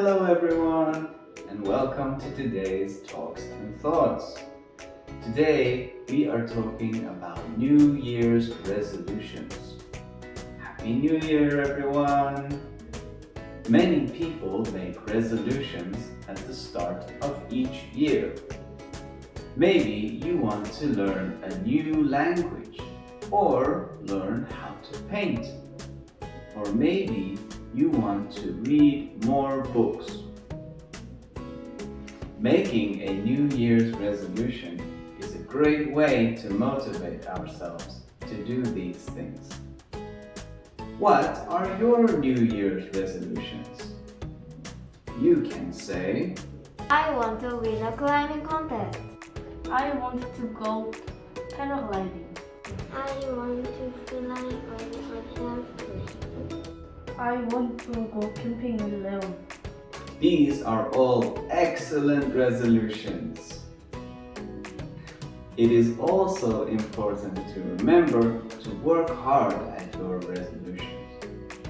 Hello everyone and welcome to today's Talks and Thoughts. Today we are talking about New Year's resolutions. Happy New Year everyone! Many people make resolutions at the start of each year. Maybe you want to learn a new language or learn how to paint. Or maybe you want to read more books. Making a New Year's resolution is a great way to motivate ourselves to do these things. What are your New Year's resolutions? You can say, I want to win a climbing contest. I want to go paragliding. I want to fly over the airplane. I want to go camping alone. These are all excellent resolutions. It is also important to remember to work hard at your resolutions.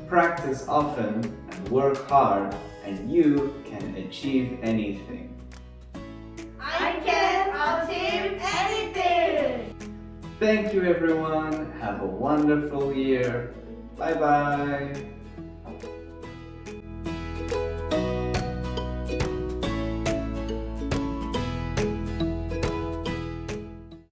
Practice often and work hard and you can achieve anything. I can achieve anything! Thank you everyone. Have a wonderful year. Bye bye.